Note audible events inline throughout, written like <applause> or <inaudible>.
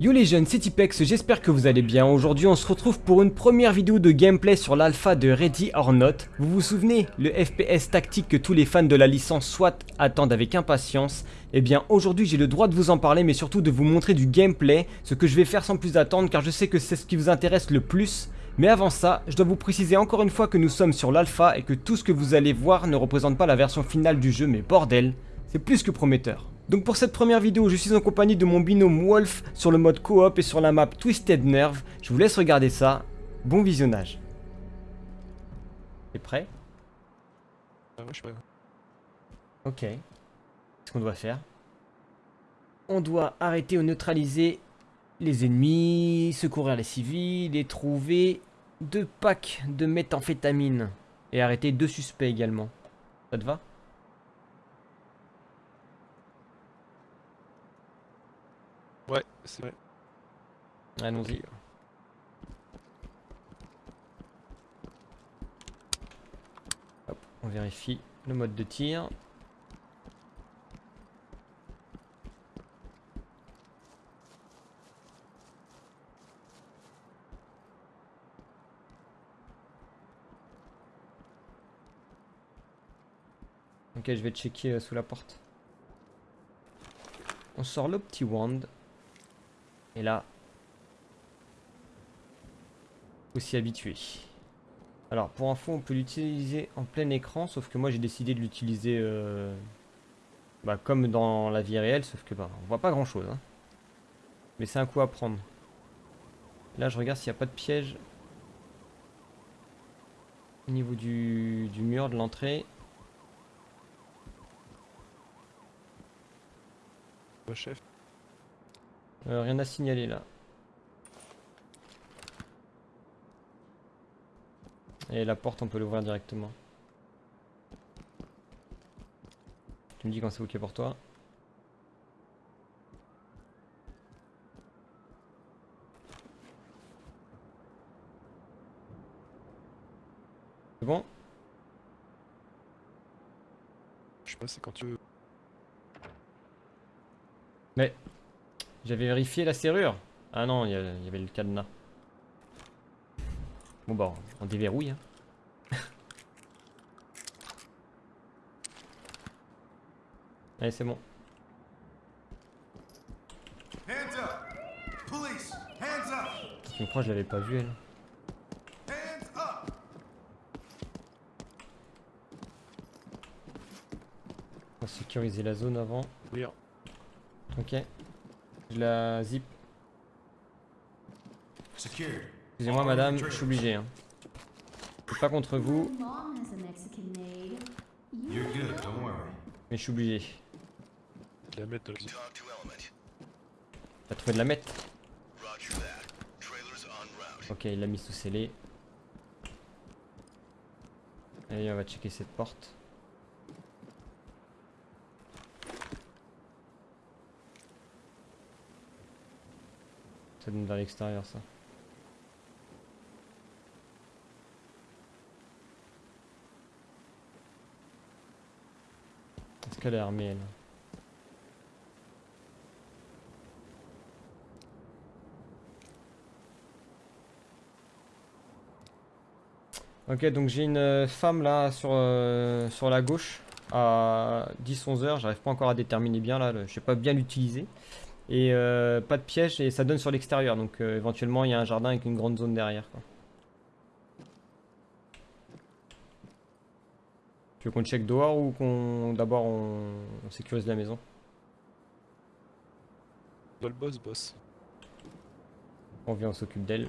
Yo les jeunes, c'est Tipex, j'espère que vous allez bien. Aujourd'hui on se retrouve pour une première vidéo de gameplay sur l'alpha de Ready or Not. Vous vous souvenez, le FPS tactique que tous les fans de la licence SWAT attendent avec impatience Eh bien aujourd'hui j'ai le droit de vous en parler mais surtout de vous montrer du gameplay, ce que je vais faire sans plus attendre car je sais que c'est ce qui vous intéresse le plus. Mais avant ça, je dois vous préciser encore une fois que nous sommes sur l'alpha et que tout ce que vous allez voir ne représente pas la version finale du jeu mais bordel, c'est plus que prometteur. Donc pour cette première vidéo, je suis en compagnie de mon binôme Wolf sur le mode coop et sur la map Twisted Nerve. Je vous laisse regarder ça. Bon visionnage. T'es prêt? Ah ouais, je suis prêt. Ok. Qu'est-ce qu'on doit faire? On doit arrêter ou neutraliser les ennemis, secourir les civils et trouver deux packs de méthamphétamine. Et arrêter deux suspects également. Ça te va? Ouais, c'est vrai. Allons-y. On vérifie le mode de tir. Ok, je vais checker euh, sous la porte. On sort le petit wand. Et là, faut s'y habituer. Alors pour info, on peut l'utiliser en plein écran, sauf que moi j'ai décidé de l'utiliser euh, bah, comme dans la vie réelle, sauf que bah, on voit pas grand chose. Hein. Mais c'est un coup à prendre. Là je regarde s'il n'y a pas de piège au niveau du, du mur de l'entrée. Chef. Euh, rien à signaler là. Et la porte, on peut l'ouvrir directement. Tu me dis quand c'est ok pour toi. C'est bon? Je sais pas, c'est quand tu veux. Mais j'avais vérifié la serrure. Ah non, il y, avait le cadenas. Bon bah, on déverrouille. Hein. <laughs> Allez, c'est bon. Hands up! Police! Hands up! Tu me crois, je l'avais pas vu elle. On va sécuriser la zone avant. Ouvrir. Ok. Je la zip. Excusez-moi madame, je suis obligé. Hein. C'est pas contre vous, mais je suis obligé. Je la mettre dans. T'as trouvé de la mettre? Ok, il l'a mis sous scellé. Allez, on va checker cette porte. Ça donne vers l'extérieur, ça. Est-ce qu'elle est armée, elle? Ok, donc j'ai une euh, femme là sur, euh, sur la gauche à 10-11 heures. J'arrive pas encore à déterminer bien là, je sais pas bien l'utiliser. Et euh, pas de piège et ça donne sur l'extérieur. Donc euh, éventuellement il y a un jardin avec une grande zone derrière. Quoi. Tu veux qu'on check dehors ou qu'on d'abord on, on sécurise la maison? Dans le boss, boss. On vient, on s'occupe d'elle.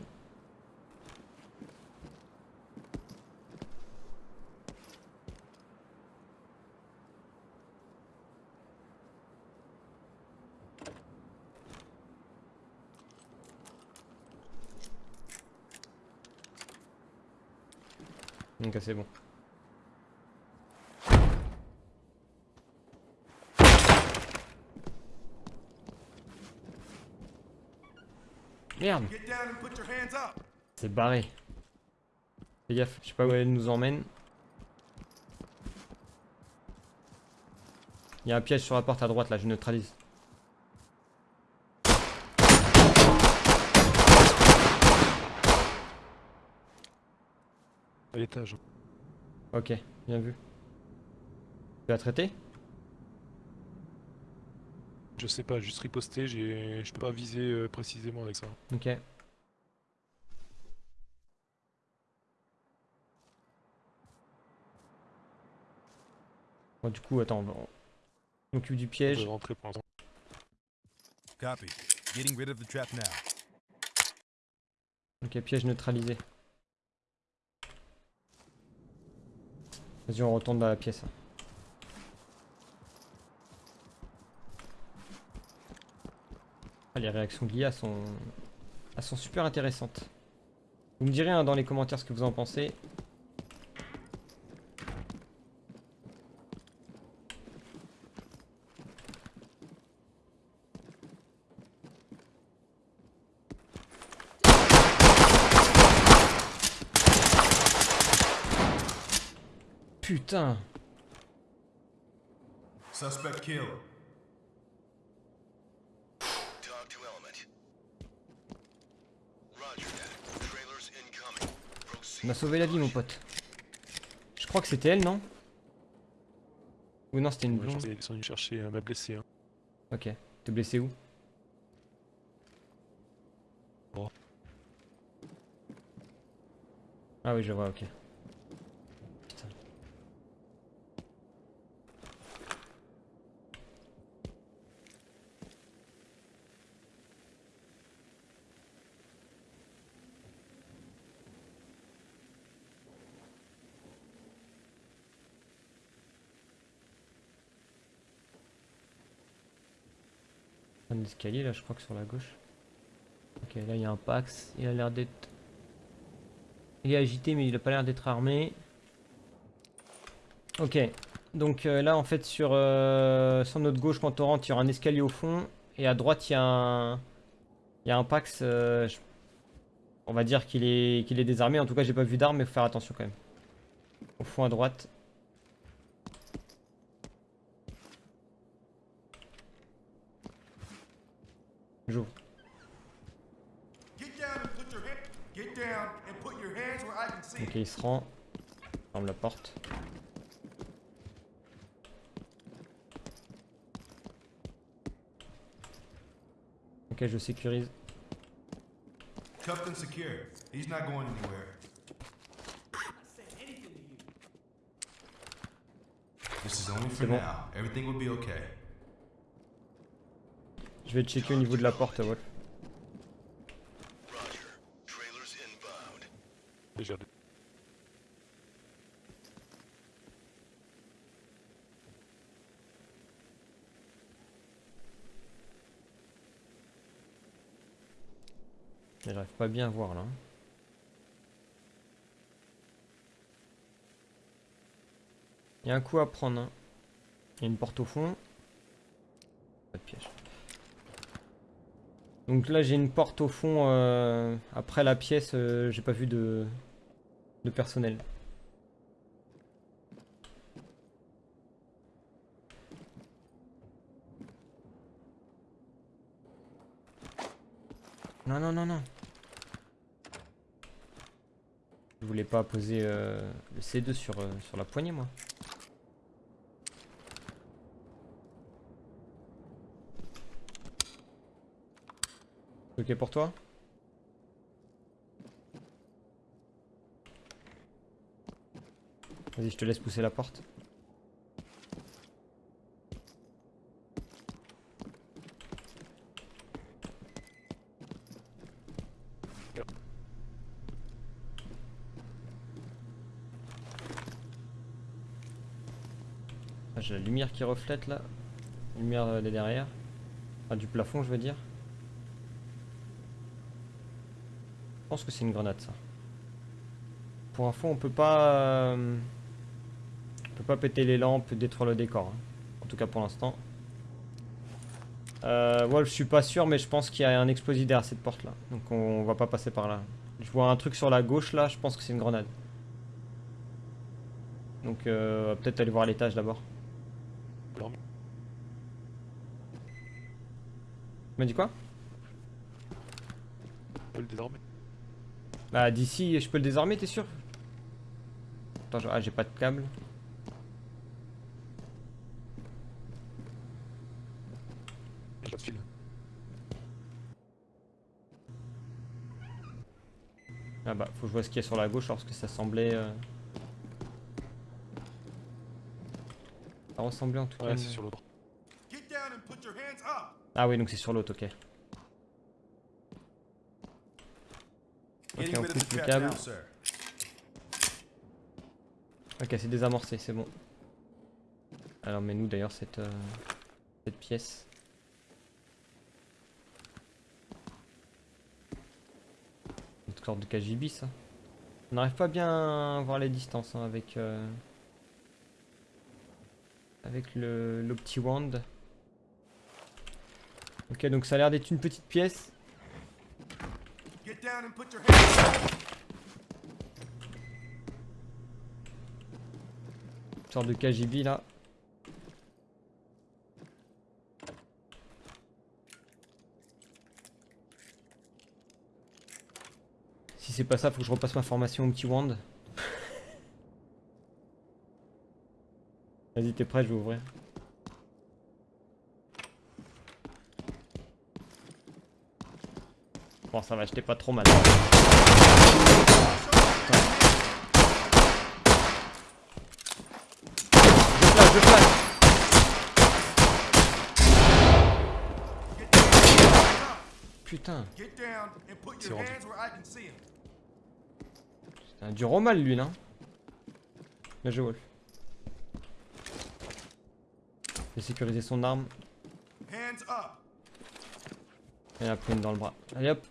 Donc c'est bon. Merde! C'est barré. Fais gaffe, je sais pas où elle nous emmène. Il y a un piège sur la porte à droite là, je neutralise. Ok, bien vu. Tu l'as traité Je sais pas, juste riposter, j'ai... je peux pas viser euh, précisément avec ça. Ok. Bon, du coup, attends, on s'occupe du piège. vais rentrer pour l'instant. Copy. Getting rid of the trap now. Ok, piège neutralisé. Vas-y, on retourne dans la pièce. Ah, les réactions de l'IA sont super intéressantes. Vous me direz hein, dans les commentaires ce que vous en pensez. Putain Suspect killed. Talk to element. Roger that. Trailers incoming. On Proceed. m'a sauvé la vie mon pote. Je crois que c'était elle, non Ou non, c'était une Ouais, blonde. Ils sont venus chercher euh, ma blessée. Hein. Ok. T'es blessé où Bon. Ah oui, je vois, ok. Putain. Escalier là, je crois que sur la gauche. Ok, là il y a un Pax. Il a l'air d'être. Il est agité, mais il a pas l'air d'être armé. Ok, donc euh, là en fait sur, euh, sur notre gauche quand on rentre, il y aura un escalier au fond. Et à droite, il y a un. Il y a un Pax. euh, On va dire qu'il est, qu'il est désarmé. En tout cas, j'ai pas vu d'armes, mais faut faire attention quand même. Au fond à droite. J'ouvre. Get down and put your hand. Get down and put your hands where I can Ok, il se rend. Ferme la porte. Ok, je sécurise. Cuffed secure. He's not going anywhere. This is only for bon. now. Everything will be okay. Je vais checker au niveau de la porte, Wolf. Déjà, Mais J'arrive pas bien à voir là. Il y a un coup à prendre. hein. Il y a une porte au fond. Pas de piège. Donc là j'ai une porte au fond. euh, après la pièce, euh, j'ai pas vu de, personnel. Non, non, non, non. Je voulais pas poser euh, le C2 sur, sur la poignée, moi. Ok pour toi Vas-y, je te laisse pousser la porte. Ah, J'ai la lumière qui reflète là. Lumière euh, de derrière. Ah, du plafond, je veux dire. Je pense que c'est une grenade ça. Pour info, on peut pas. euh, On peut pas péter les lampes, détruire le décor. hein. En tout cas pour l'instant. Euh, ouais, je suis pas sûr, mais je pense qu'il y a un explosif derrière cette porte là. Donc on, va pas passer par là. Je vois un truc sur la gauche là, je pense que c'est une grenade. Donc euh, peut-être aller voir l'étage d'abord. Tu m'as dit quoi? On Bah d'ici, je peux le désarmer, t'es sûr? Attends, je- ah, j'ai pas de câble. J'ai pas de fil. Ah bah, faut que je vois ce qu'il y a sur la gauche parce que ça semblait. euh, Ça ressemblait en tout cas. Ouais, à c'est une- sur l'autre. Get down and put your hands up. Ah oui, donc c'est sur l'autre, ok. Ok, on coupe le câble. Ok, c'est désamorcé, c'est bon. Alors, mais nous d'ailleurs cette, euh, cette pièce. Notre corde de KGB, ça. On n'arrive pas bien à voir les distances hein, avec euh, avec le l'opti wand. Ok, donc ça a l'air d'être une petite pièce. Down sorte de KGB là. Si c'est pas ça, faut que je repasse ma formation au petit wand. <laughs> Vas-y, t'es prêt, je vais ouvrir. Bon, ça va, j'étais pas trop mal. Je flash, je flash. Putain, C'est un dur au mal lui là. Bien joué Wolf. J'ai sécurisé son arme. Hands up. Et la prune dans le bras. Allez hop.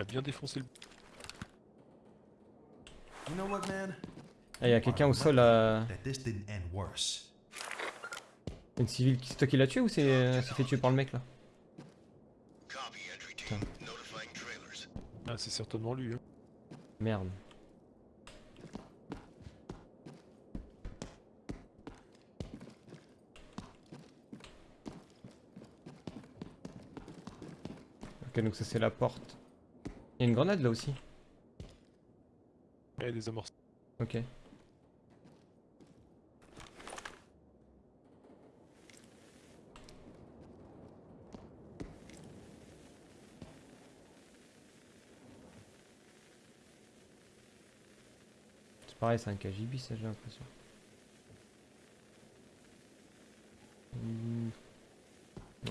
Il a bien défoncé le. You know what, man? Ah, il y a quelqu'un au sol end worse. Une civile. qui- C'est toi qui l'as tué ou c'est euh, c'est fait tuer par le mec là? Ah, c'est certainement lui. Hein. Merde. Ok, donc ça c'est la porte. Il y a une grenade là aussi. Ouais, des amorces. Ok. C'est pareil, c'est un KGB ça j'ai l'impression. Hmm.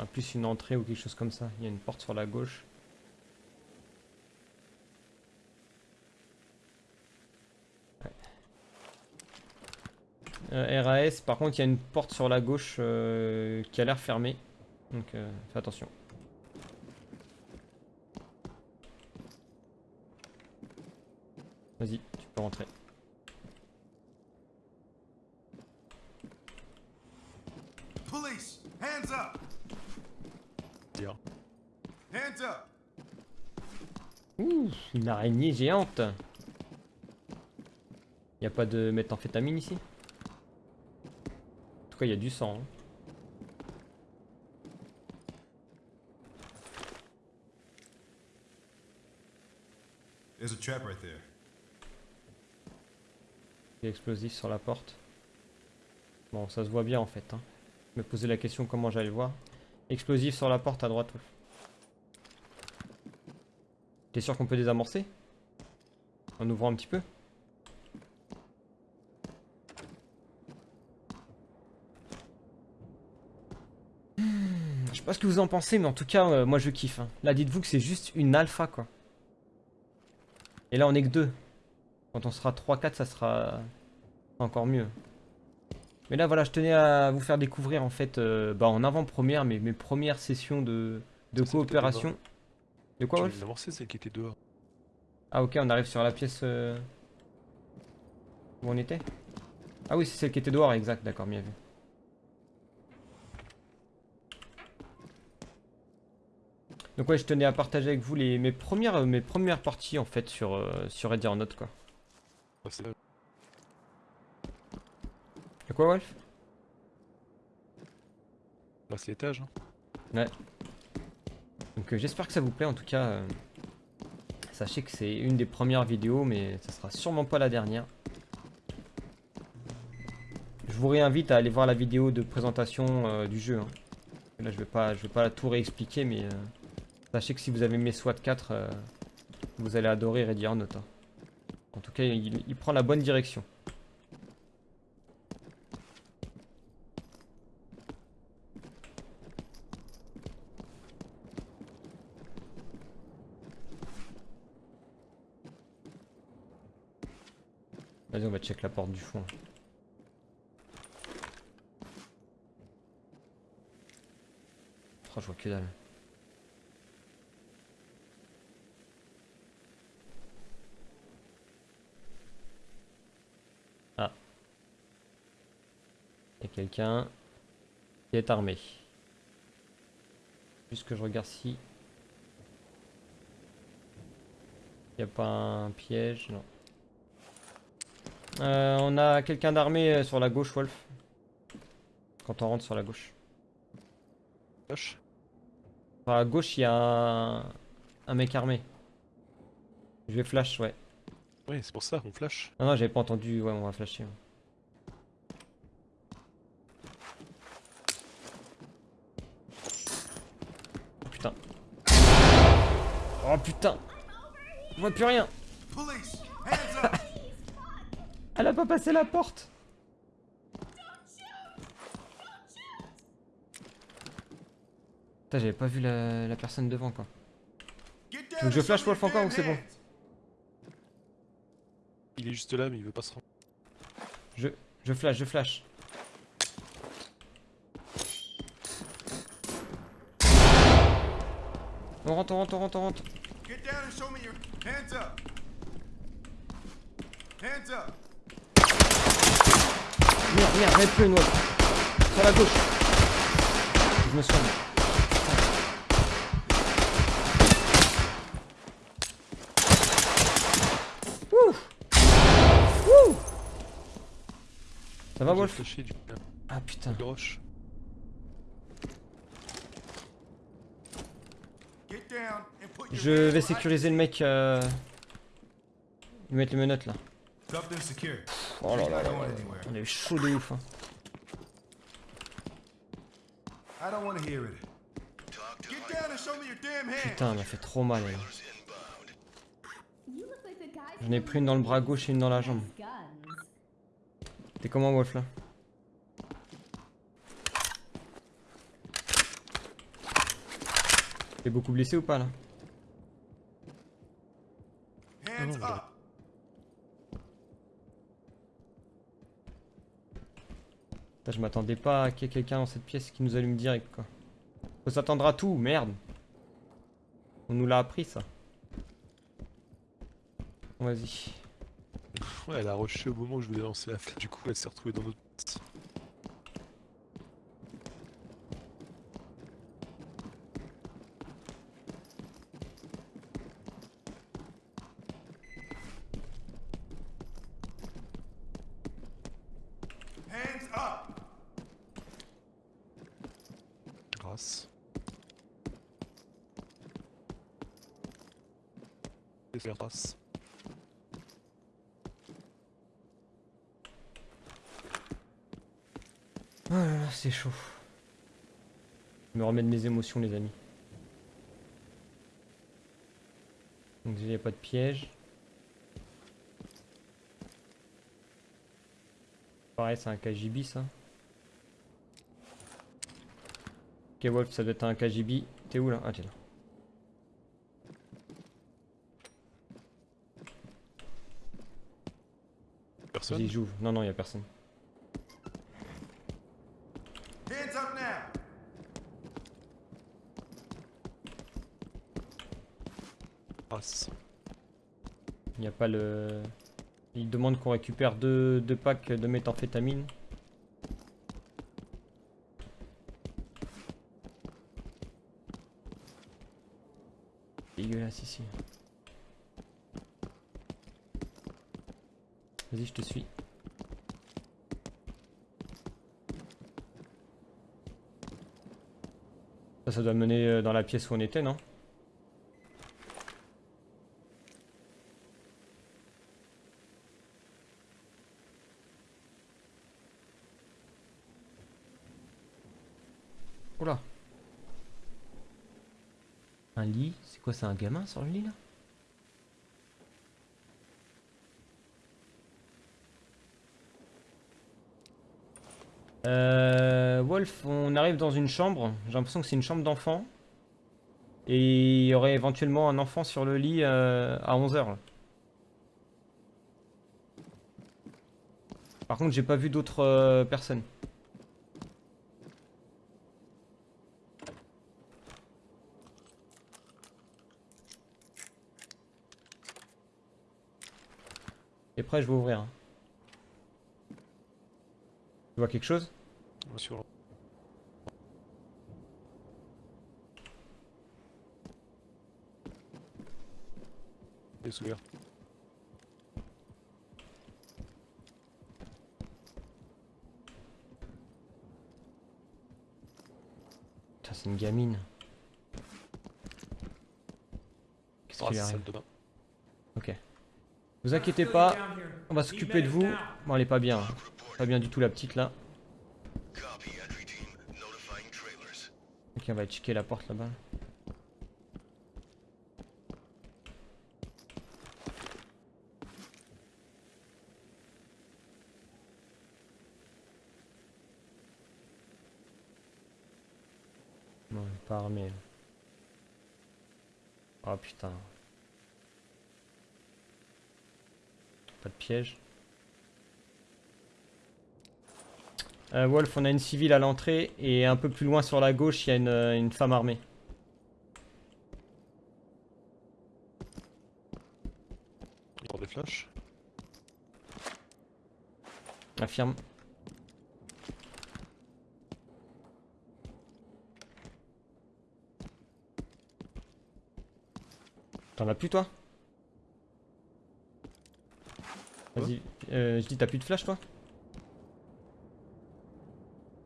En plus une entrée ou quelque chose comme ça. Il y a une porte sur la gauche. Euh, RAS, par contre, il y a une porte sur la gauche euh, qui a l'air fermée. Donc, euh, fais attention. Vas-y, tu peux rentrer. Police, hands up. Hands up. Ouh, une araignée géante. Y a pas de méthamphétamine ici? Tout cas, il y a du sang. hein. There's a trap right there. Il y a explosif sur la porte. Bon, ça se voit bien en fait. Hein. Je me posais la question comment j'allais le voir. Explosif sur la porte à droite. T'es sûr qu'on peut désamorcer? En ouvrant un petit peu Hmm, Je sais pas ce que vous en pensez, mais en tout cas, euh, moi je kiffe. hein. Là, dites-vous que c'est juste une alpha quoi. Et là, on est que deux. Quand on sera 3-4, ça sera encore mieux. Mais là, voilà, je tenais à vous faire découvrir en fait, euh, bah, en avant-première, mes, mes premières sessions de, de Ça, coopération. De quoi, Wolf celle qui était dehors. Ah, ok, on arrive sur la pièce euh, où on était? Ah oui, c'est celle qui était dehors, exact, d'accord, bien vu. Donc ouais, je tenais à partager avec vous les, mes, premières, euh, mes premières parties en fait sur, euh, sur Ready or Not quoi. De quoi Wolf? Là, c'est l'étage. Hein. Donc euh, j'espère que ça vous plaît en tout cas. euh, sachez que c'est une des premières vidéos mais ça sera sûrement pas la dernière. vous réinvite à aller voir la vidéo de présentation du jeu. hein. Là, je vais pas, je vais pas tout réexpliquer, mais sachez que si vous avez aimé SWAT 4, euh, vous allez adorer Ready or Not. hein. En tout cas, il, il prend la bonne direction. Vas-y, on va check la porte du fond. Oh, je vois que dalle. Ah. Il y a quelqu'un qui est armé. Juste que je regarde si. Il n'y a pas un piège, non. Euh, on a quelqu'un d'armé euh, sur la gauche, Wolf. Quand on rentre sur la gauche. Flash. Sur la gauche, il y a un... un mec armé. Je vais flash, ouais. Ouais, c'est pour ça qu'on flash. Non, non, j'avais pas entendu. Ouais, on va flasher. ouais. Oh putain. Oh putain. Je vois plus rien. <laughs> Elle a pas passé la porte. Putain, j'avais pas vu la, la personne devant quoi. Que je flash Wolf encore ou c'est bon. Il est juste là, mais il veut pas se rendre. Je, je flash, je flash. On rentre, on rentre, on rentre, on rentre. Get down and show me your hands up. Hands up. Merde, merde, j'avais plus une autre. Sur la gauche. Je me soigne. Ouh Ouh Ça va, Wolf Ah putain. roche. Get down and put your Je vais sécuriser le mec. Euh... Lui mettre les menottes là. Oh là là. On est chaud de ouf. Hein. Putain, m'a fait trop mal. J'en ai pris une dans le bras gauche et une dans la jambe. T'es comment, Wolf là? T'es beaucoup blessé ou pas là? Hands up. Putain, je m'attendais pas à qu'il y ait quelqu'un dans cette pièce qui nous allume direct quoi. Faut s'attendre à tout, merde. On nous l'a appris ça. Vas-y. Ouais, elle a rushé au moment où je voulais lancer la flash. Du coup, elle s'est retrouvée dans notre. Hands up. Grâce. Faire grâce. Là, c'est chaud. Je me remets de mes émotions les amis. Donc déjà il n'y a pas de piège. Pareil c'est un KGB ça. Ok Wolf ça doit être un KGB. T'es où là? Ah t'es là. Personne? Vas-y j'ouvre. Non non il a personne. Il n'y a pas le... Il demande qu'on récupère deux, deux packs de méthamphétamine. Dégueulasse ici. Vas-y, je te suis. Ça, doit mener euh, dans la pièce où on était, non Oula. Un lit C'est c'est un gamin sur le lit là? Euh, Wolf, on arrive dans une chambre. J'ai l'impression que c'est une chambre d'enfant. Et il y aurait éventuellement un enfant sur le lit euh, à 11h. Par contre, j'ai pas vu d'autres euh, personnes. Et prêt, je vais ouvrir. hein. Tu vois quelque chose? Sur... Ouvert. Putain, c'est une gamine. Qu'est-ce qui lui c'est arrive? de bain. Vous inquiétez pas, on va s'occuper de vous. Bon, elle est pas bien. hein. Pas bien du tout la petite là. Ok, on va checker la porte là-bas. Non, elle est pas armée. Oh putain. Pas de piège. Euh, Wolf, on a une civile à l'entrée et un peu plus loin sur la gauche, il y a une, euh, une femme armée. Il y des flashs. Affirme. T'en as plus toi Vas-y, euh, je dis t'as plus de flash toi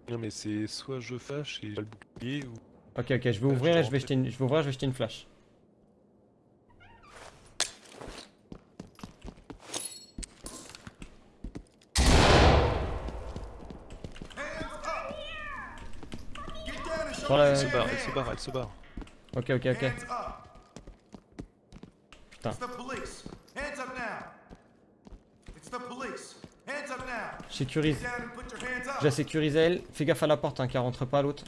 Non mais c'est soit je flash et j'ai le bouclier ou... Ok ok, je vais ouvrir je et je vais jeter une, je vais ouvrir, je vais jeter une flash. La- Elle se barre, elle se barre, elle se barre. Ok ok ok. Putain. Je la sécurise elle. Fais gaffe à la porte hein, qu'elle rentre pas à l'autre.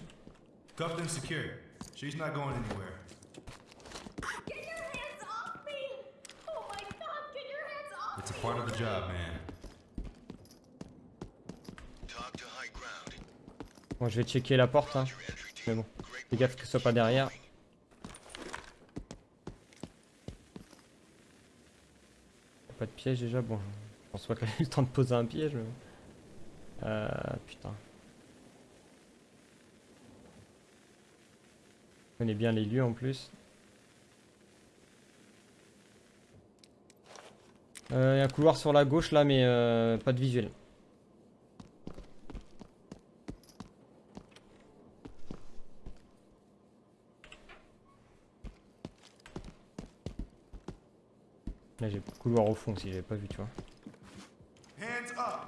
Oh. Bon, je vais checker la porte. Hein. Mais bon, fais gaffe que ce soit pas derrière. Pas de piège déjà, bon, pense pas ait eu le temps de poser un piège. Mais... Euh, putain. Je connais bien les lieux en plus. Il y a un couloir sur la gauche là, mais euh, pas de visuel. Là j'ai couloir au fond si j'avais pas vu, tu vois. Hands up.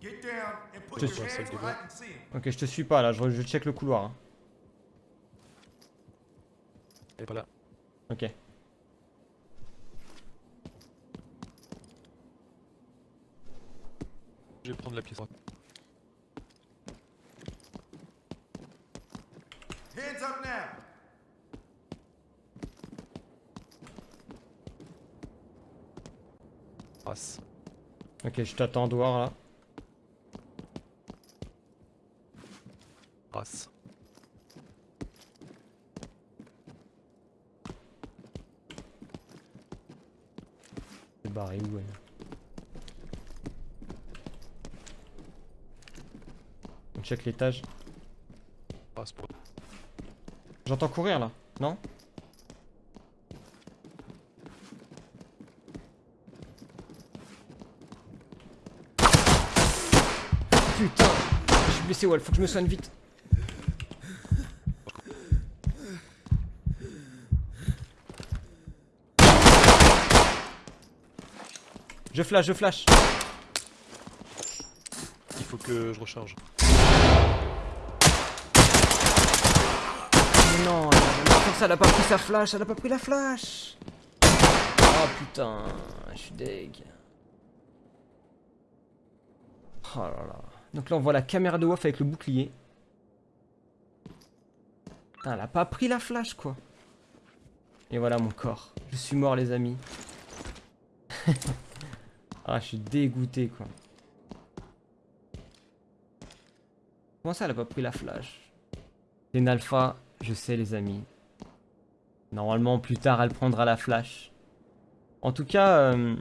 Get down and put Just- your Celle hands de where I bas. Can see 'em. Ok, je te suis pas là, je, je check le couloir. hein. Elle est pas là. Ok. Je vais prendre la pièce droite. Hands up now. Ok, je t'attends dehors là. Passe. C'est barré où elle On check l'étage. Pour... J'entends courir là, non? Putain Je suis blessé, ouais, faut que je me soigne vite. Je flash, je flash. Il faut que je recharge. Non, ça, elle a pas pris sa flash, elle a pas pris la flash. Oh putain, je suis deg. Oh là là. Donc là, on voit la caméra de Wolf avec le bouclier. Putain, elle a pas pris la flash, quoi. Et voilà mon corps. Je suis mort, les amis. <laughs> ah, je suis dégoûté, quoi. Comment ça, elle a pas pris la flash? C'est une alpha, je sais, les amis. Normalement, plus tard, elle prendra la flash. En tout cas, euh,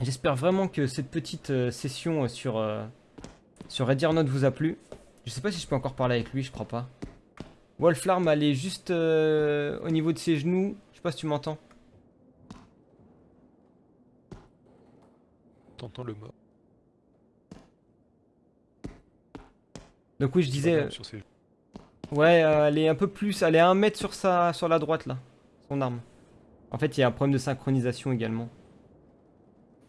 j'espère vraiment que cette petite euh, session euh, sur, euh, sur Ready or Not vous a plu. Je sais pas si je peux encore parler avec lui, je crois pas. Wolflarm, elle est juste euh, au niveau de ses genoux. Je sais pas si tu m'entends. T'entends le mort. Donc oui, je disais... Sur ses- Ouais, euh, elle est un peu plus... Elle est à un mètre sur, sa, sur la droite, là. Son arme. En fait, il y a un problème de synchronisation également.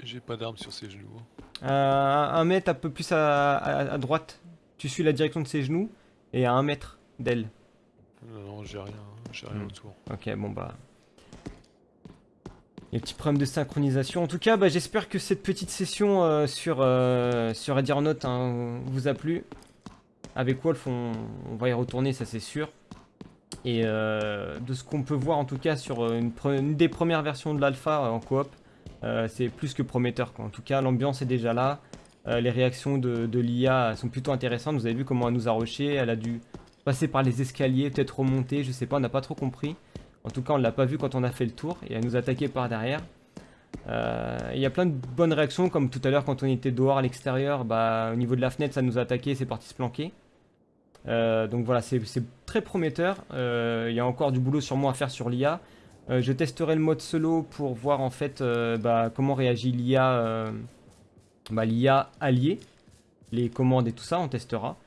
J'ai pas d'arme sur ses genoux. Euh, un mètre un peu plus à, à- à droite. Tu suis la direction de ses genoux. Et à un mètre d'elle. Non, non, j'ai rien, hein, j'ai rien Hmm. autour. Ok, bon bah... Les petits problèmes de synchronisation. En tout cas, bah, j'espère que cette petite session euh, sur, euh, sur hein, vous a plu. Avec Wolf, on, va y retourner, ça c'est sûr. Et euh, de ce qu'on peut voir en tout cas sur euh, une, des premières versions de l'alpha euh, en coop, c'est plus que prometteur. Quoi. En tout cas, l'ambiance est déjà là. Les réactions de, l'IA sont plutôt intéressantes. Vous avez vu comment elle nous a rushé. Elle a dû passer par les escaliers, peut-être remonter, je sais pas, on n'a pas trop compris. En tout cas, on l'a pas vu quand on a fait le tour et elle nous attaquait par derrière. Il y a plein de bonnes réactions, comme tout à l'heure quand on était dehors à l'extérieur, bah, au niveau de la fenêtre, ça nous a attaqué, c'est parti se planquer. Euh, donc voilà, c'est très prometteur. Euh, Il y a encore du boulot sur moi à faire sur l'IA. Euh, je testerai le mode solo pour voir en fait bah, comment réagit l'IA bah, l'IA alliée, les commandes et tout ça, on testera.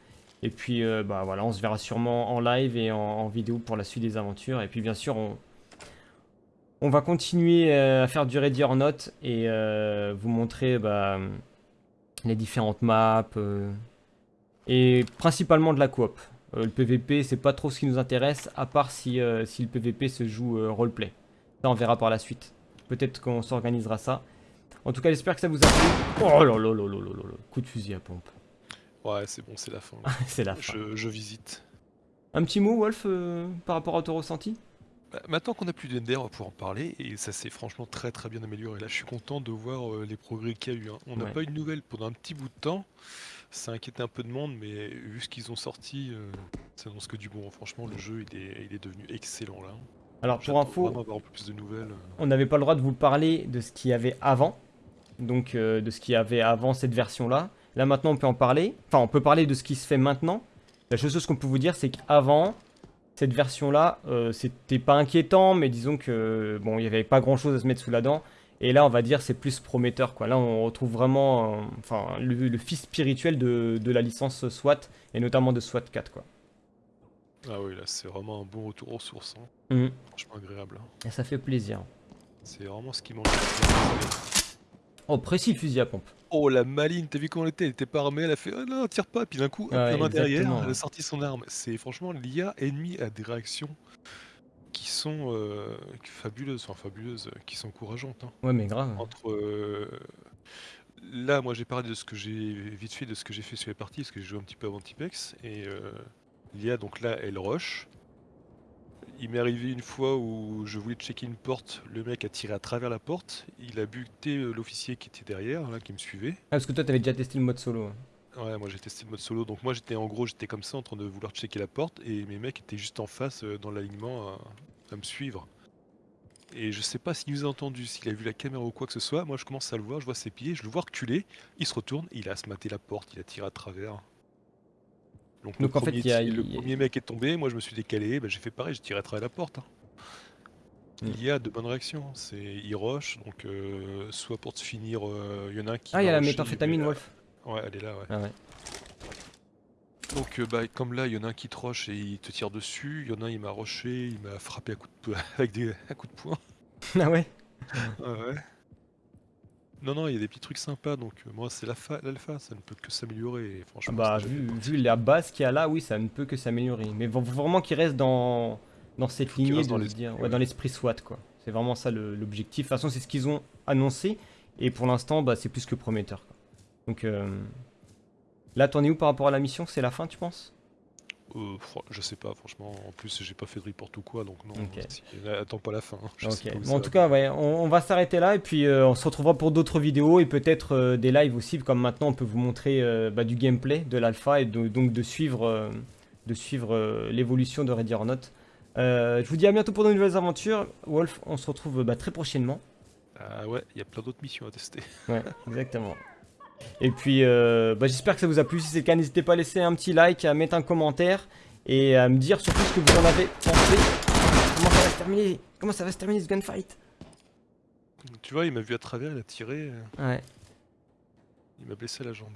Et puis bah voilà, on se verra sûrement en live et en, vidéo pour la suite des aventures. Et puis bien sûr, on, va continuer à faire du Ready or Not et vous montrer bah, les différentes maps et principalement de la coop. Euh, le PVP, c'est pas trop ce qui nous intéresse, à part si, euh, si le PVP se joue euh, roleplay. Ça, on verra par la suite. Peut-être qu'on s'organisera ça. En tout cas, j'espère que ça vous a plu. Oh là là là là là là là. Coup de fusil à pompe. Ouais, c'est bon, c'est la fin. <laughs> c'est la fin. je, je visite. Un petit mot, Wolf, euh, par rapport à ton ressenti? Bah, maintenant qu'on a plus d'Ender, on va pouvoir en parler et ça s'est franchement très très bien amélioré. Là, je suis content de voir euh, les progrès qu'il y a eu. hein. On n'a Ouais. pas eu de nouvelles pendant un petit bout de temps. Ça inquiétait un peu de monde, mais vu ce qu'ils ont sorti, euh, ça annonce que du bon. Franchement, le jeu il est, il est devenu excellent là. Alors, pour info, avoir plus de nouvelles. on n'avait pas le droit de vous parler de ce qu'il y avait avant. Donc, euh, de ce qu'il y avait avant cette version-là. Là, maintenant, on peut en parler. Enfin, on peut parler de ce qui se fait maintenant. La chose qu'on peut vous dire, c'est qu'avant, cette version-là, euh, c'était pas inquiétant, mais disons que, bon, il n'y avait pas grand-chose à se mettre sous la dent. Et là, on va dire, c'est plus prometteur, quoi. Là, on retrouve vraiment, euh, enfin, le, le fils spirituel de, de la licence SWAT, et notamment de SWAT 4, quoi. Ah oui, là, c'est vraiment un bon retour aux sources. hein. Mhm. Franchement agréable. hein. Et ça fait plaisir. C'est vraiment ce qui manque. Oh, précis fusil à pompe. Oh la maline, t'as vu comment elle était? Elle était pas armée, elle a fait oh non, tire pas, puis d'un coup, hop, Ouais, la main derrière, elle a sorti son arme. C'est franchement l'IA ennemie a des réactions qui sont euh, fabuleuses, enfin fabuleuses, euh, qui sont encourageantes. hein. Ouais, mais grave. Entre euh, là, moi j'ai parlé de ce que j'ai vite fait de ce que j'ai fait sur les parties, parce que j'ai joué un petit peu avant Tipex, et euh, l'IA donc là elle rush. Il m'est arrivé une fois où je voulais checker une porte, le mec a tiré à travers la porte, il a buté l'officier qui était derrière, là, qui me suivait. Ah, parce que toi, t'avais déjà testé le mode solo. hein. Ouais, moi j'ai testé le mode solo, donc moi j'étais en gros, j'étais comme ça en train de vouloir checker la porte et mes mecs étaient juste en face euh, dans l'alignement à, me suivre. Et je sais pas s'il nous a entendu, s'il a vu la caméra ou quoi que ce soit, moi je commence à le voir, je vois ses pieds, je le vois reculer, il se retourne, il a se maté la porte, il a tiré à travers. Donc, le, en premier, y a- le il y a- premier mec est tombé, moi je me suis décalé, bah, j'ai fait pareil, j'ai tiré à travers la porte. hein. Mm. Il y a de bonnes réactions, c'est il rush, donc euh, soit pour te finir, euh, il y en a un qui. Ah, il y a la méthamphétamine, Wolf. Ouais, elle est là, ouais. Ah ouais. Donc euh, bah, comme là, il y en a un qui te rush et il te tire dessus, il y en a un il m'a rushé, il m'a frappé à coup de, <laughs> avec des à coups de poing. <laughs> Ah ouais? Ouais. Non non, il y a des petits trucs sympas donc euh, moi c'est l'alpha, ça ne peut que s'améliorer franchement. Bah, vu, vu la base qu'il y a là, oui, ça ne peut que s'améliorer. Mais vraiment qu'il reste dans, dans cette lignée dans l'esprit, ouais, ouais. SWAT quoi. C'est vraiment ça l'objectif. De toute façon, c'est ce qu'ils ont annoncé et pour l'instant, bah, c'est plus que prometteur. quoi. Donc euh, là, t'en es où par rapport à la mission? C'est la fin, tu penses? Euh, je sais pas, franchement. En plus, j'ai pas fait de report ou quoi, donc non. Ok. si- attends pas la fin. hein, sais pas Bon, en va. tout cas, ouais, on, on va s'arrêter là et puis euh, on se retrouvera pour d'autres vidéos et peut-être euh, des lives aussi, comme maintenant on peut vous montrer bah, du gameplay de l'alpha et de- donc de suivre, de suivre l'évolution de Ready or Not. Je vous dis à bientôt pour de nouvelles aventures. Wolf, on se retrouve bah, très prochainement. Ah ouais, il y a plein d'autres missions à tester. Ouais, exactement. <laughs> Et puis, euh, bah, j'espère que ça vous a plu. Si c'est le cas, n'hésitez pas à laisser un petit like, à mettre un commentaire et à me dire surtout ce que vous en avez pensé. Comment ça va se terminer? Comment ça va se terminer ce gunfight? Tu vois, il m'a vu à travers, il a tiré, euh, Ouais. il m'a blessé la jambe.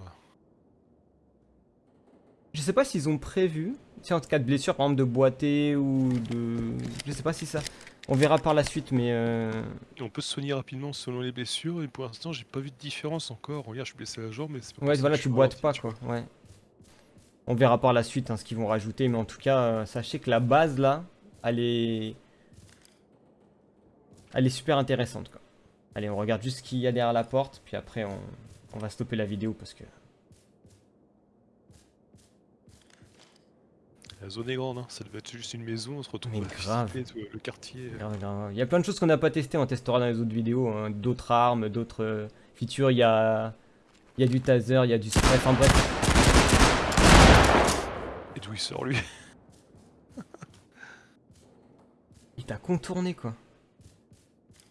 Je sais pas s'ils ont prévu, si en cas de blessure, par exemple de boiter ou de. Je sais pas si ça. On verra par la suite, mais. euh, on peut se soigner rapidement selon les blessures, et pour l'instant, j'ai pas vu de différence encore. Regarde, je suis blessé la jambe, mais c'est pas Ouais, voilà, tu boites pas quoi. Ouais. On verra par la suite hein, ce qu'ils vont rajouter, mais en tout cas, euh, sachez que la base là, elle est. Elle est super intéressante quoi. Allez, on regarde juste ce qu'il y a derrière la porte, puis après on, on va stopper la vidéo parce que. La zone est grande, hein. ça devait être juste une maison, on se retrouve à grave. tout le quartier. euh. Grave, grave. Il y a plein de choses qu'on n'a pas testées, on testera dans les autres vidéos, hein. d'autres armes, d'autres euh, features, il y a... il y a du taser, il y a du spray, enfin bref. Et d'où il sort lui? <laughs> Il t'a contourné quoi.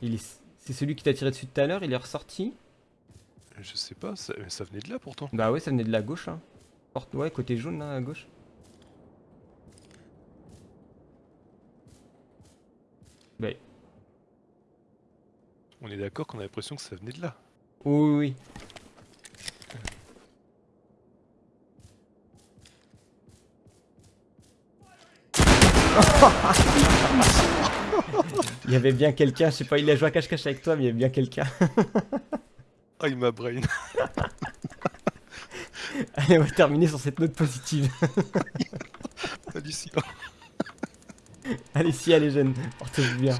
Il est... C'est celui qui t'a tiré dessus tout à l'heure, il est ressorti? Je sais pas, ça, mais ça venait de là pourtant. Bah ouais, ça venait de la gauche hein. Porte, ouais, côté jaune là, à gauche. Bah, On est d'accord qu'on a l'impression que ça venait de là. oui, oui, oui. <laughs> Il y avait bien quelqu'un, je sais pas, il a joué à cache-cache avec toi, mais il y avait bien quelqu'un. Ah, <laughs> il m'a brain. <laughs> Allez, on va terminer sur cette note positive. Hallucinant. Allez, si, allez, jeunes, portez-vous bien.